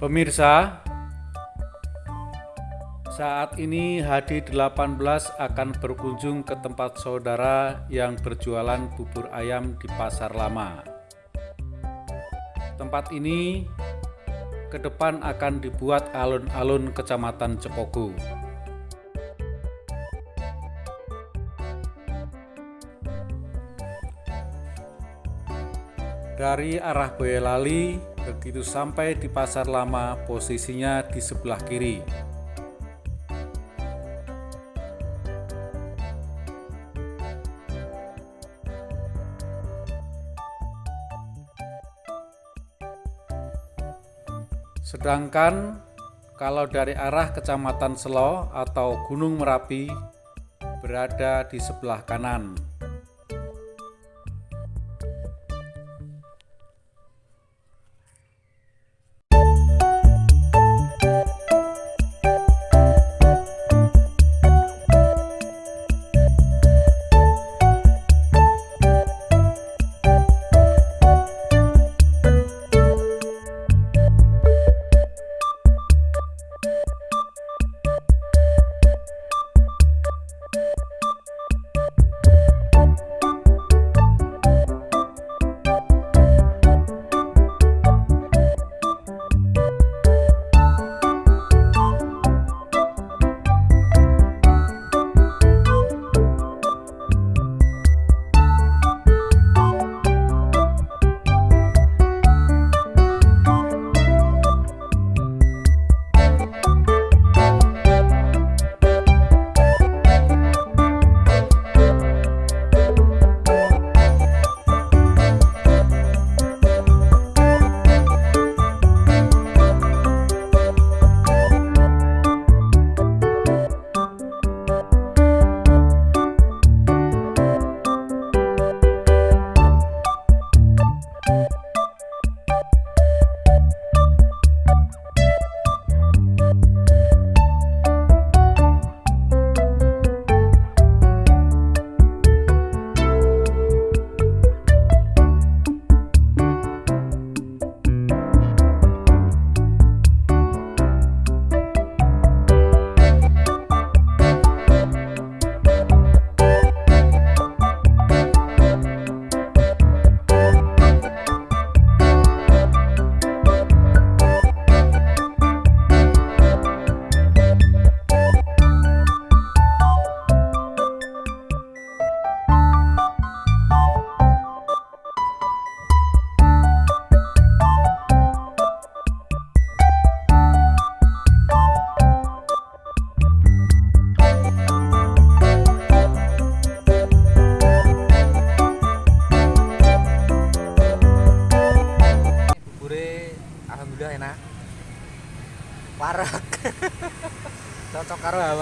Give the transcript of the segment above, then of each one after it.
Pemirsa, saat ini HD18 akan berkunjung ke tempat saudara yang berjualan bubur ayam di Pasar Lama. Tempat ini ke depan akan dibuat alun-alun Kecamatan Cepogo. Dari arah Boyolali, begitu sampai di Pasar Lama, posisinya di sebelah kiri. Sedangkan kalau dari arah Kecamatan Selo atau Gunung Merapi berada di sebelah kanan.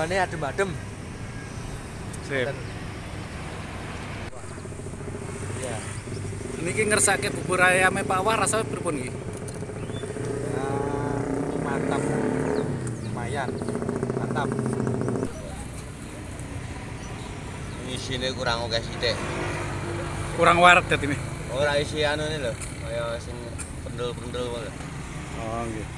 Hawane adem-adem Sip. ya Niki ngersake bubur ayame Pak Wah rasanya pripun iki? ya mantap lumayan mantap isine kurang oke sithik. Kurang warak dadi ini. Ora isi anu ini lho, kaya sing pendel-pendel ngono. Oh, nggih.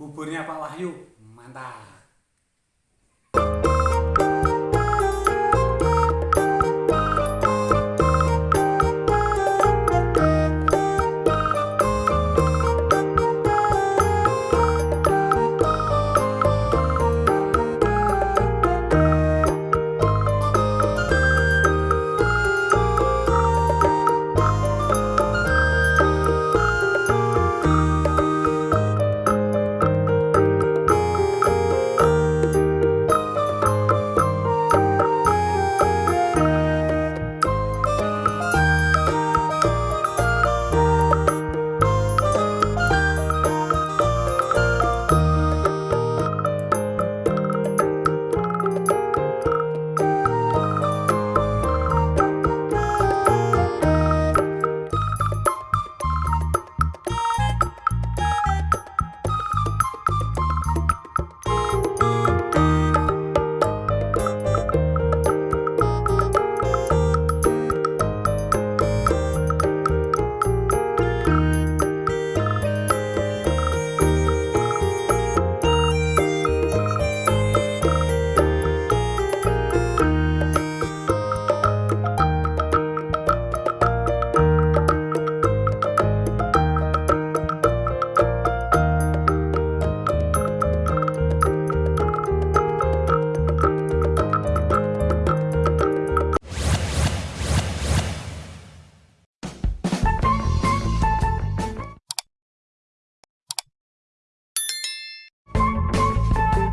buburnya Pak Wahyu. Mantap.